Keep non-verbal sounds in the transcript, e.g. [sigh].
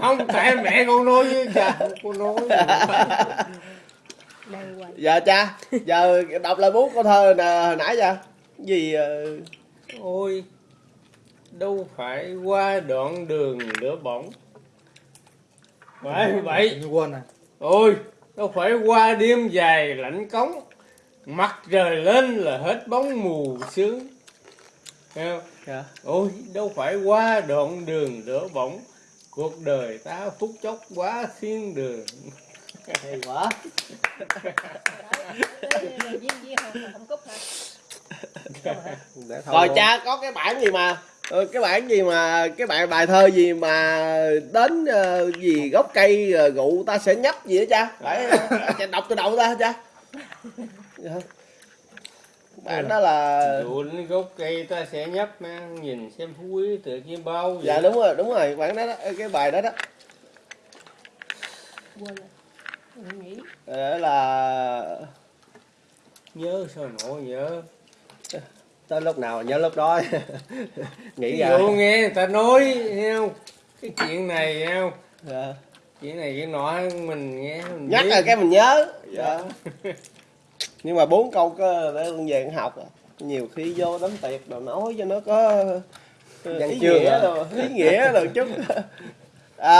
không tại mẹ con nói với cha con hoài. giờ cha. Giờ đọc lại bốn câu thơ nè hồi nãy giờ. Gì ờ, ôi đâu phải qua đoạn đường lửa bỏng. Phải vậy. quên à ôi đâu phải qua đêm dài lạnh cống. Mặt trời lên là hết bóng mù sương Thấy không? dạ. ôi đâu phải qua đoạn đường lửa bỏng cuộc đời ta phút chốc quá thiên đường. [laughs] Hay quá. Rồi cha có cái bản gì mà ờ, cái bản gì mà cái bài bài thơ gì mà đến ờ, gì gốc cây gụ ta sẽ nhấp gì đó cha? Phải cha đọc từ đầu ra cha Dạ. bản đó là đến gốc cây ta sẽ nhấp mang nhìn xem phú quý tự chim bao vậy dạ đúng rồi đúng rồi bản đó, đó cái bài đó đó Quên rồi. Ờ, là nhớ sao nổi nhớ tới lúc nào nhớ lúc đó [laughs] nghĩ ra dụ nghe người ta nói không cái chuyện này không Dạ. chuyện này cái nọ mình nghe mình nhắc biết. rồi cái mình nhớ dạ. [laughs] nhưng mà bốn câu có để con về con học à. nhiều khi vô đám tiệc đồ nói cho nó có Văn ý chương nghĩa à. đồ ý nghĩa đồ chút [laughs] à,